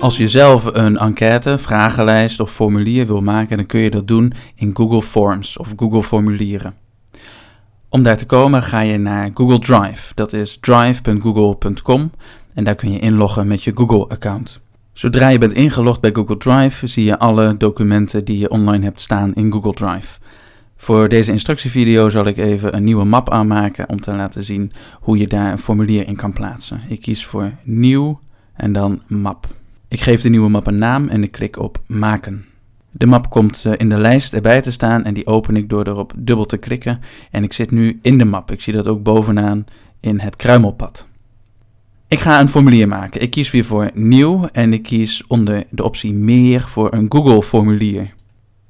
Als je zelf een enquête, vragenlijst of formulier wil maken, dan kun je dat doen in Google Forms of Google Formulieren. Om daar te komen ga je naar Google Drive. Dat is drive.google.com en daar kun je inloggen met je Google-account. Zodra je bent ingelogd bij Google Drive, zie je alle documenten die je online hebt staan in Google Drive. Voor deze instructievideo zal ik even een nieuwe map aanmaken om te laten zien hoe je daar een formulier in kan plaatsen. Ik kies voor nieuw en dan map. Ik geef de nieuwe map een naam en ik klik op maken. De map komt eh, in de lijst erbij te staan en die open ik door erop dubbel te klikken. En ik zit nu in de map. Ik zie dat ook bovenaan in het kruimelpad. Ik ga een formulier maken. Ik kies weer voor nieuw en ik kies onder de optie meer voor een Google formulier.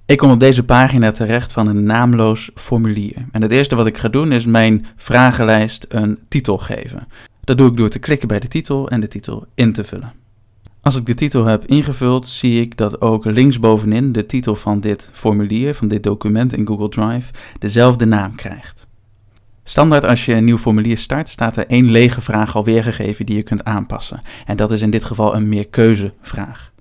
Ik kom op deze pagina terecht van een naamloos formulier. En het eerste wat ik ga doen is mijn vragenlijst een titel geven. Dat doe ik door te klikken bij de titel en de titel in te vullen. Als ik de titel heb ingevuld, zie ik dat ook linksbovenin de titel van dit formulier, van dit document in Google Drive, dezelfde naam krijgt. Standaard als je een nieuw formulier start, staat er één lege vraag al weergegeven die je kunt aanpassen. En dat is in dit geval een meerkeuzevraag.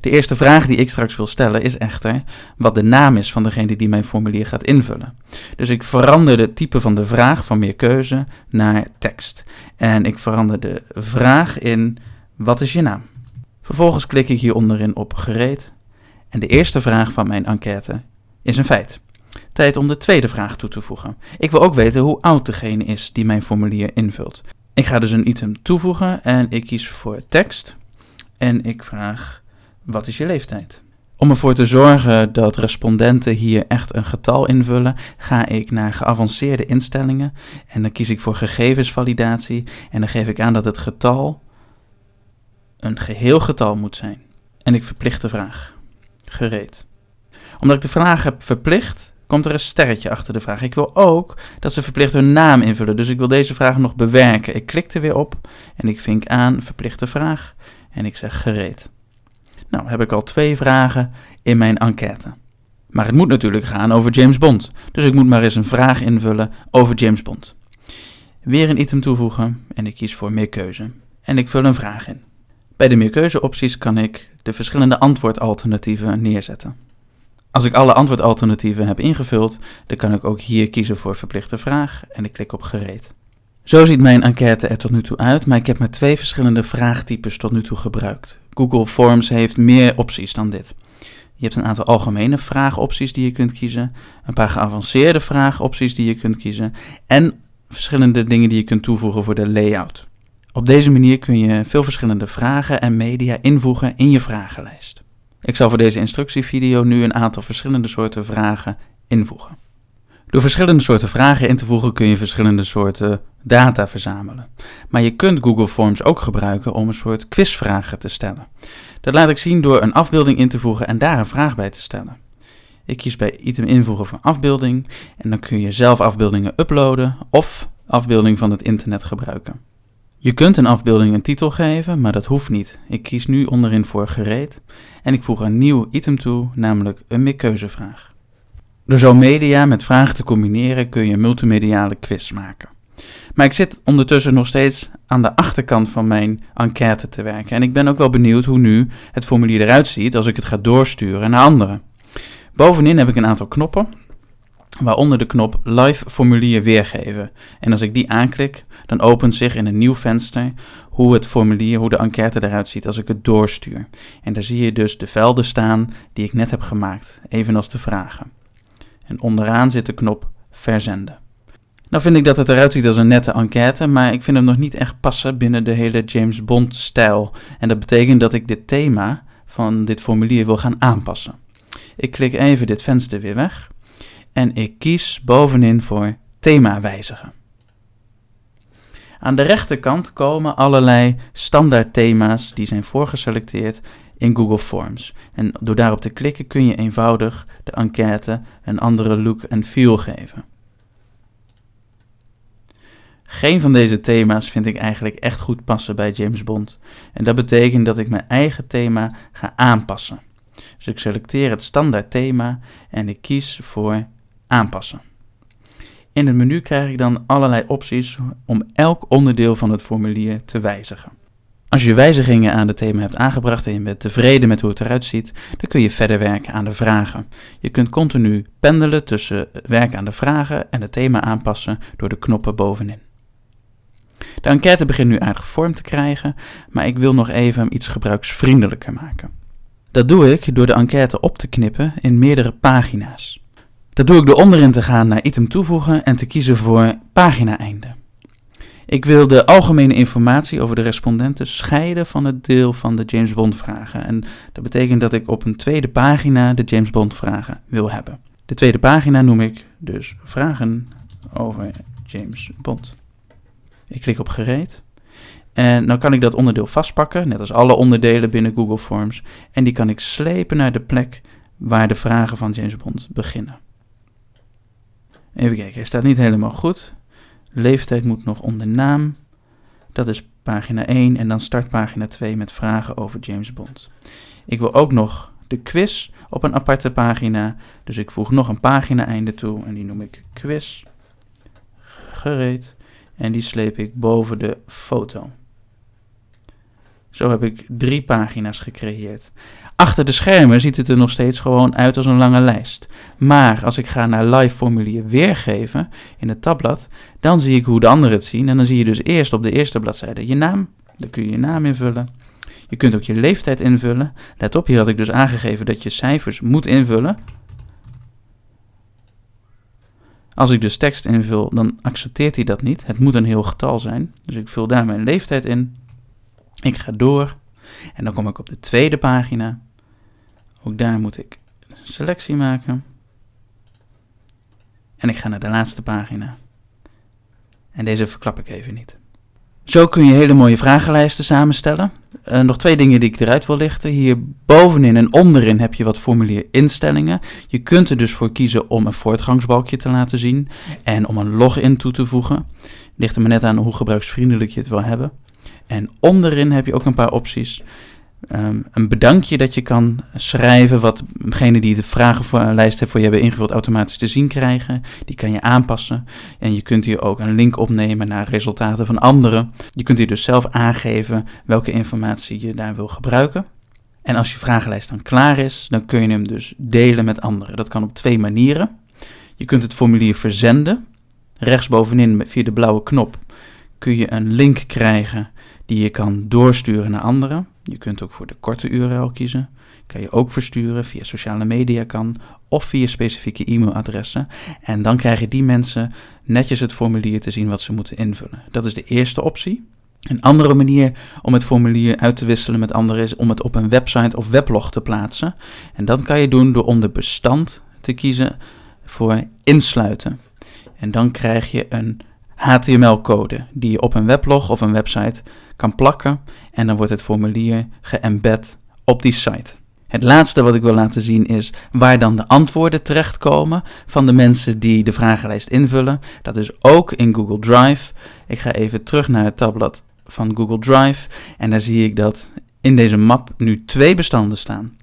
De eerste vraag die ik straks wil stellen is echter wat de naam is van degene die mijn formulier gaat invullen. Dus ik verander de type van de vraag van meerkeuze naar tekst. En ik verander de vraag in wat is je naam? Vervolgens klik ik hier onderin op gereed. En de eerste vraag van mijn enquête is een feit. Tijd om de tweede vraag toe te voegen. Ik wil ook weten hoe oud degene is die mijn formulier invult. Ik ga dus een item toevoegen en ik kies voor tekst. En ik vraag, wat is je leeftijd? Om ervoor te zorgen dat respondenten hier echt een getal invullen, ga ik naar geavanceerde instellingen en dan kies ik voor gegevensvalidatie en dan geef ik aan dat het getal een geheel getal moet zijn. En ik verplicht de vraag. Gereed. Omdat ik de vraag heb verplicht, komt er een sterretje achter de vraag. Ik wil ook dat ze verplicht hun naam invullen, dus ik wil deze vraag nog bewerken. Ik klik er weer op en ik vink aan verplichte vraag en ik zeg gereed. Nou, heb ik al twee vragen in mijn enquête. Maar het moet natuurlijk gaan over James Bond, dus ik moet maar eens een vraag invullen over James Bond. Weer een item toevoegen en ik kies voor meer keuze. En ik vul een vraag in. Bij de meerkeuzeopties kan ik de verschillende antwoordalternatieven neerzetten. Als ik alle antwoordalternatieven heb ingevuld, dan kan ik ook hier kiezen voor verplichte vraag en ik klik op gereed. Zo ziet mijn enquête er tot nu toe uit, maar ik heb maar twee verschillende vraagtypes tot nu toe gebruikt. Google Forms heeft meer opties dan dit. Je hebt een aantal algemene vraagopties die je kunt kiezen, een paar geavanceerde vraagopties die je kunt kiezen en verschillende dingen die je kunt toevoegen voor de layout. Op deze manier kun je veel verschillende vragen en media invoegen in je vragenlijst. Ik zal voor deze instructievideo nu een aantal verschillende soorten vragen invoegen. Door verschillende soorten vragen in te voegen kun je verschillende soorten data verzamelen. Maar je kunt Google Forms ook gebruiken om een soort quizvragen te stellen. Dat laat ik zien door een afbeelding in te voegen en daar een vraag bij te stellen. Ik kies bij item invoegen van afbeelding en dan kun je zelf afbeeldingen uploaden of afbeelding van het internet gebruiken. Je kunt een afbeelding een titel geven, maar dat hoeft niet. Ik kies nu onderin voor gereed en ik voeg een nieuw item toe, namelijk een meerkeuzevraag. Door zo media met vragen te combineren kun je multimediale quiz maken. Maar ik zit ondertussen nog steeds aan de achterkant van mijn enquête te werken en ik ben ook wel benieuwd hoe nu het formulier eruit ziet als ik het ga doorsturen naar anderen. Bovenin heb ik een aantal knoppen waaronder de knop Live formulier weergeven. En als ik die aanklik, dan opent zich in een nieuw venster hoe het formulier, hoe de enquête eruit ziet als ik het doorstuur. En daar zie je dus de velden staan die ik net heb gemaakt, evenals de vragen. En onderaan zit de knop Verzenden. Nou vind ik dat het eruit ziet als een nette enquête, maar ik vind hem nog niet echt passen binnen de hele James Bond stijl. En dat betekent dat ik dit thema van dit formulier wil gaan aanpassen. Ik klik even dit venster weer weg en ik kies bovenin voor thema wijzigen. Aan de rechterkant komen allerlei standaard thema's die zijn voorgeselecteerd in Google Forms. En door daarop te klikken kun je eenvoudig de enquête een andere look en feel geven. Geen van deze thema's vind ik eigenlijk echt goed passen bij James Bond. En dat betekent dat ik mijn eigen thema ga aanpassen. Dus ik selecteer het standaard thema en ik kies voor aanpassen. In het menu krijg ik dan allerlei opties om elk onderdeel van het formulier te wijzigen. Als je wijzigingen aan het thema hebt aangebracht en je bent tevreden met hoe het eruit ziet, dan kun je verder werken aan de vragen. Je kunt continu pendelen tussen werken aan de vragen en het thema aanpassen door de knoppen bovenin. De enquête begint nu aardig vorm te krijgen, maar ik wil nog even hem iets gebruiksvriendelijker maken. Dat doe ik door de enquête op te knippen in meerdere pagina's. Dat doe ik door onderin te gaan naar item toevoegen en te kiezen voor pagina-einde. Ik wil de algemene informatie over de respondenten scheiden van het deel van de James Bond vragen. En dat betekent dat ik op een tweede pagina de James Bond vragen wil hebben. De tweede pagina noem ik dus vragen over James Bond. Ik klik op gereed. En dan kan ik dat onderdeel vastpakken, net als alle onderdelen binnen Google Forms. En die kan ik slepen naar de plek waar de vragen van James Bond beginnen. Even kijken, hij staat niet helemaal goed. Leeftijd moet nog onder naam. Dat is pagina 1 en dan start pagina 2 met vragen over James Bond. Ik wil ook nog de quiz op een aparte pagina. Dus ik voeg nog een pagina einde toe en die noem ik quiz. Gereed. En die sleep ik boven de foto. Zo heb ik drie pagina's gecreëerd. Achter de schermen ziet het er nog steeds gewoon uit als een lange lijst. Maar als ik ga naar live formulier weergeven in het tabblad, dan zie ik hoe de anderen het zien. En dan zie je dus eerst op de eerste bladzijde je naam. Dan kun je je naam invullen. Je kunt ook je leeftijd invullen. Let op, hier had ik dus aangegeven dat je cijfers moet invullen. Als ik dus tekst invul, dan accepteert hij dat niet. Het moet een heel getal zijn. Dus ik vul daar mijn leeftijd in. Ik ga door. En dan kom ik op de tweede pagina. Ook daar moet ik selectie maken. En ik ga naar de laatste pagina. En deze verklap ik even niet. Zo kun je hele mooie vragenlijsten samenstellen. Uh, nog twee dingen die ik eruit wil lichten. Hier bovenin en onderin heb je wat formulierinstellingen. Je kunt er dus voor kiezen om een voortgangsbalkje te laten zien en om een login toe te voegen. Ligt maar net aan hoe gebruiksvriendelijk je het wil hebben. En onderin heb je ook een paar opties. Um, een bedankje dat je kan schrijven, wat degene die de vragenlijst heeft voor je hebben ingevuld automatisch te zien krijgen. Die kan je aanpassen. En je kunt hier ook een link opnemen naar resultaten van anderen. Je kunt hier dus zelf aangeven welke informatie je daar wil gebruiken. En als je vragenlijst dan klaar is, dan kun je hem dus delen met anderen. Dat kan op twee manieren. Je kunt het formulier verzenden. Rechtsbovenin via de blauwe knop kun je een link krijgen die je kan doorsturen naar anderen. Je kunt ook voor de korte URL kiezen. Kan je ook versturen via sociale media kan of via specifieke e-mailadressen. En dan krijgen die mensen netjes het formulier te zien wat ze moeten invullen. Dat is de eerste optie. Een andere manier om het formulier uit te wisselen met anderen is om het op een website of weblog te plaatsen. En dat kan je doen door onder bestand te kiezen voor insluiten. En dan krijg je een HTML-code die je op een weblog of een website kan plakken en dan wordt het formulier geëmbed op die site. Het laatste wat ik wil laten zien is waar dan de antwoorden terechtkomen van de mensen die de vragenlijst invullen. Dat is ook in Google Drive. Ik ga even terug naar het tabblad van Google Drive en daar zie ik dat in deze map nu twee bestanden staan.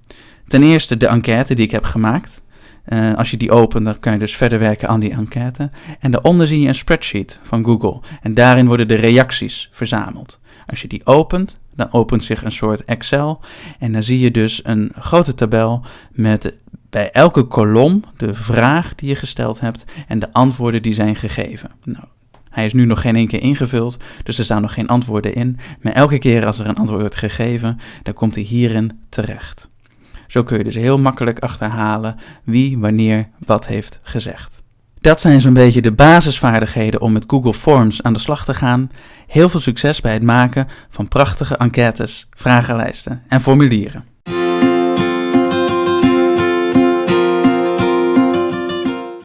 Ten eerste de enquête die ik heb gemaakt. Uh, als je die opent, dan kan je dus verder werken aan die enquête. En daaronder zie je een spreadsheet van Google. En daarin worden de reacties verzameld. Als je die opent, dan opent zich een soort Excel. En dan zie je dus een grote tabel met bij elke kolom de vraag die je gesteld hebt en de antwoorden die zijn gegeven. Nou, hij is nu nog geen één keer ingevuld, dus er staan nog geen antwoorden in. Maar elke keer als er een antwoord wordt gegeven, dan komt hij hierin terecht. Zo kun je dus heel makkelijk achterhalen wie wanneer wat heeft gezegd. Dat zijn zo'n beetje de basisvaardigheden om met Google Forms aan de slag te gaan. Heel veel succes bij het maken van prachtige enquêtes, vragenlijsten en formulieren.